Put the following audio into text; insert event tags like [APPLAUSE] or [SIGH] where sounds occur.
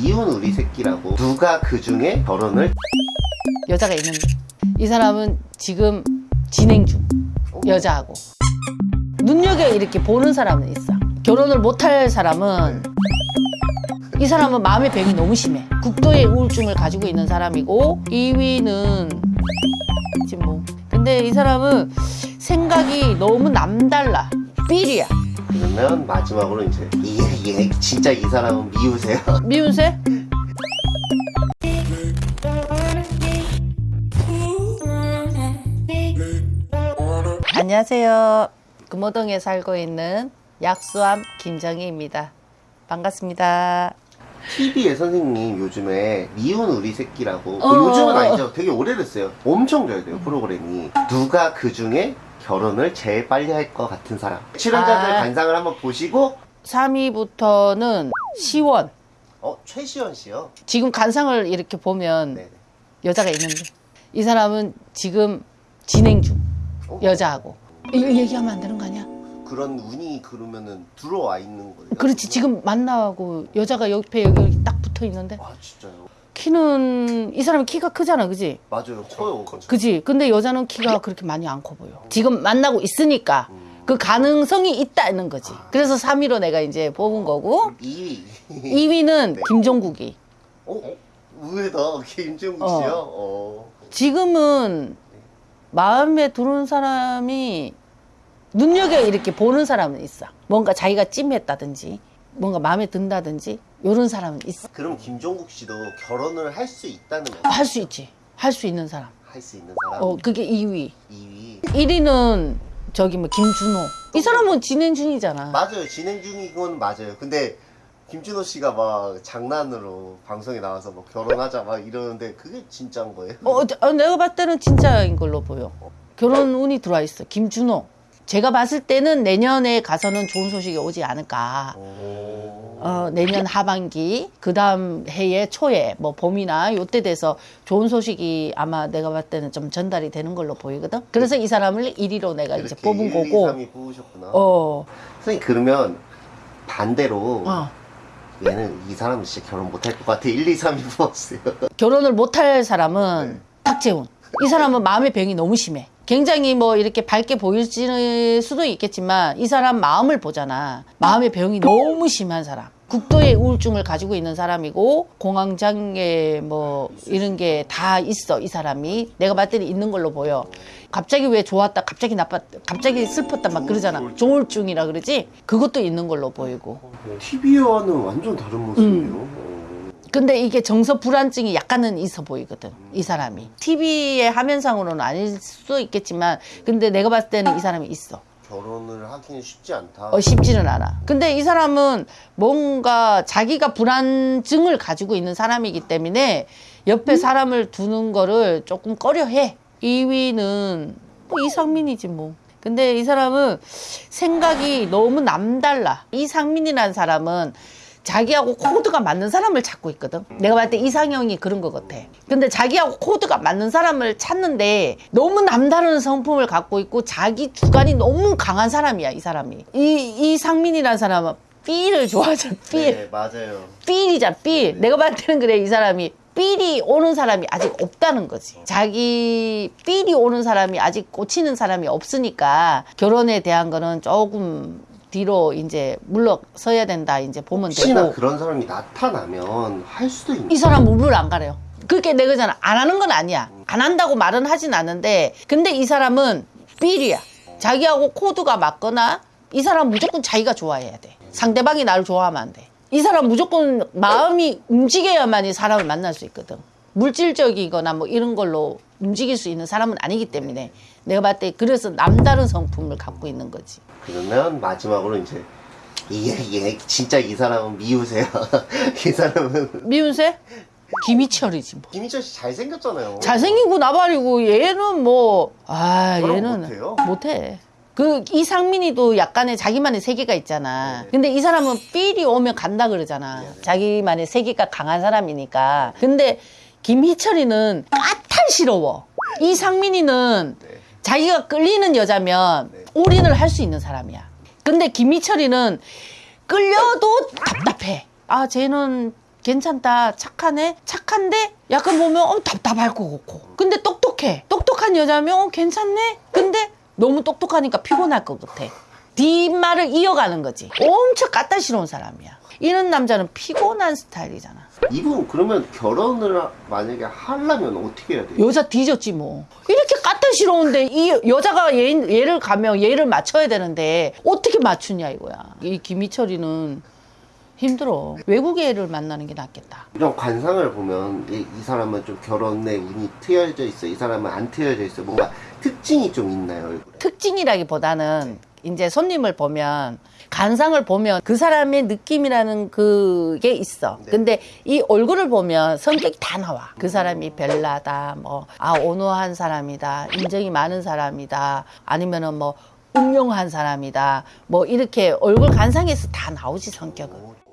미운 우리 새끼라고. 누가 그 중에 결혼을? 여자가 있는데. 이 사람은 지금 진행 중. 여자하고. 눈여겨 이렇게 보는 사람은 있어. 결혼을 못할 사람은 이 사람은 마음의 병이 너무 심해. 국도의 우울증을 가지고 있는 사람이고 2위는 지금 뭐. 근데 이 사람은 생각이 너무 남달라. 삘이야 그러면 마지막으로 이제 얘, 얘 진짜 이 사람은 미우세요 [LAUGHS] 미운새? 안녕하세요. 금호동에 살고 있는 약수암 김정희입니다. 반갑습니다. TV에 선생님 요즘에 미운 우리 새끼라고 어. 요즘은 아니죠 되게 오래됐어요 엄청 져야 돼요 프로그램이 누가 그 중에 결혼을 제일 빨리 할 것 같은 사람 출연자들 아. 관상을 한번 보시고 3위부터는 시원. 어 최시원 씨요 지금 관상을 이렇게 보면 네. 여자가 있는데 이 사람은 지금 진행 중 어? 여자하고 이거 얘기하면 안 되는 거 아니야? 그런 운이 그러면은 들어와 있는 거예요 그렇지 지금 만나고 여자가 옆에 여기 딱 붙어 있는데 아 진짜요 키는 이 사람이 키가 크잖아 그지? 맞아요 커요 그지? 근데 여자는 키가 그렇게 많이 안 커 보여. 지금 만나고 있으니까 음. 그 가능성이 있다는 거지. 그래서 3위로 내가 이제 뽑은 거고 2위 2위는 네. 김종국이. 어? 의외다 김종국 어. 씨요? 어. 지금은 마음에 들어온 사람이 눈여겨 이렇게 보는 사람은 있어. 뭔가 자기가 찜했다든지 뭔가 마음에 든다든지 이런 사람은 있어. 그럼 김종국 씨도 결혼을 할 수 있다는 거할수 있지. 할 수 있는 사람. 할 수 있는 사람 어, 그게 2위. 2위 1위는 저기 뭐 김준호. 이 사람은 진행 중이잖아. 맞아요 진행 중인 건 맞아요 근데 김준호 씨가 막 장난으로 방송에 나와서 뭐 결혼하자 막 이러는데 그게 진짜인 거예요? 어, 어, 내가 봤을 때는 진짜인 걸로 보여. 결혼 운이 들어와 있어. 김준호. 제가 봤을 때는 내년에 가서는 좋은 소식이 오지 않을까. 오. 어, 내년 하반기, 그 다음 해의 초에, 뭐 봄이나 요때 돼서 좋은 소식이 아마 내가 봤을 때는 좀 전달이 되는 걸로 보이거든. 그래서 이 사람을 1위로 내가 이제 뽑은 1, 거고. 2, 3위 뽑으셨구나 어, 선생님 그러면 반대로 어. 얘는 이 사람은 진짜 결혼 못할 것 같아 1, 2, 3위 뽑았어요 결혼을 못할 사람은 네. 탁재훈. 이 사람은 마음의 병이 너무 심해. 굉장히 뭐 이렇게 밝게 보일 수도 있겠지만 이 사람 마음을 보잖아. 마음의 병이 너무 심한 사람. 국도의 우울증을 가지고 있는 사람이고 공황장애 뭐 이런 게 다 있어 이 사람이 내가 때는 있는 걸로 보여 갑자기 왜 좋았다 갑자기 나빴 갑자기 슬펐다 막 그러잖아 조울증이라 그러지 그것도 있는 걸로 보이고 TV와는 완전 다른 모습이에요 음. 근데 이게 정서 불안증이 약간은 있어 보이거든 이 사람이. TV의 화면상으로는 아닐 수도 있겠지만 근데 내가 봤을 때는 이 사람이 있어. 결혼을 하기는 쉽지 않다. 어, 쉽지는 않아. 근데 이 사람은 뭔가 자기가 불안증을 가지고 있는 사람이기 때문에 옆에 사람을 두는 거를 조금 꺼려해. 2위는 뭐 이상민이지 뭐. 근데 이 사람은 생각이 너무 남달라. 이상민이라는 사람은 자기하고 코드가 맞는 사람을 찾고 있거든. 내가 봤을 때 이상형이 그런 것 같아. 근데 자기하고 코드가 맞는 사람을 찾는데 너무 남다른 성품을 갖고 있고 자기 주관이 너무 강한 사람이야, 이 사람이. 이, 이 상민이라는 사람은 삘을 좋아하잖아, 삘. 네 맞아요 삘이잖아, 삘. 내가 봤을 때는 그래, 이 사람이. 삘이 오는 사람이 아직 없다는 거지. 자기 삘이 오는 사람이 아직 꽂히는 사람이 없으니까 결혼에 대한 거는 조금 뒤로 이제 물러서야 된다 이제 보면 혹시나 되고 그런 사람이 나타나면 할 수도 있는 이 사람 물을 안 가려요. 그게 내 거잖아. 안 하는 건 아니야. 안 한다고 말은 하진 않는데 근데 이 사람은 삘이야. 자기하고 코드가 맞거나 이 사람 무조건 자기가 좋아해야 돼. 상대방이 나를 좋아하면 안 돼. 이 사람 무조건 마음이 움직여야만 이 사람을 만날 수 있거든. 물질적이거나 뭐 이런 걸로 움직일 수 있는 사람은 아니기 때문에 내가 봤을 때 그래서 남다른 성품을 갖고 있는 거지. 그러면 마지막으로 이제 얘, 얘 진짜 이 사람은 미우세요 [LAUGHS] 이 사람은 미운새? 김희철이지 뭐. 김희철 씨 잘생겼잖아요 잘생기고 나발이고 얘는 뭐 아 얘는 못해요? 못해. 그 이상민이도 약간의 자기만의 세계가 있잖아. 근데 이 사람은 삘이 오면 간다 그러잖아. 자기만의 세계가 강한 사람이니까. 근데 김희철이는 까 탈스러워. 이상민이는 네. 자기가 끌리는 여자면 네. 올인을 할 수 있는 사람이야. 근데 김희철이는 끌려도 답답해. 아, 쟤는 괜찮다 착하네 착한데 약간 보면 어 답답할 것 같고 근데 똑똑해 똑똑한 여자면 어 괜찮네 근데 너무 똑똑하니까 피곤할 것 같아 뒷말을 이어가는 거지. 엄청 까다시러운 사람이야. 이런 남자는 피곤한 스타일이잖아. 이분 그러면 결혼을 만약에 하려면 어떻게 해야 돼요? 여자 뒤졌지 뭐. 이렇게 까다시러운데 이 여자가 얘, 얘를 가면 얘를 맞춰야 되는데 어떻게 맞추냐 이거야. 이 김희철이는 힘들어. 외국 애를 만나는 게 낫겠다. 이런 관상을 보면 이, 이 사람은 좀 결혼에 운이 트여져 있어 이 사람은 안 트여져 있어. 뭔가 특징이 좀 있나요? 얼굴에? 특징이라기보다는 이제 손님을 보면 간상을 보면 그 사람의 느낌이라는 그게 있어. 네. 근데 이 얼굴을 보면 성격이 다 나와. 그 사람이 별나다, 뭐, 아, 온화한 사람이다, 인정이 많은 사람이다, 아니면은 뭐, 운명한 사람이다, 뭐, 이렇게 얼굴 간상에서 다 나오지, 성격은.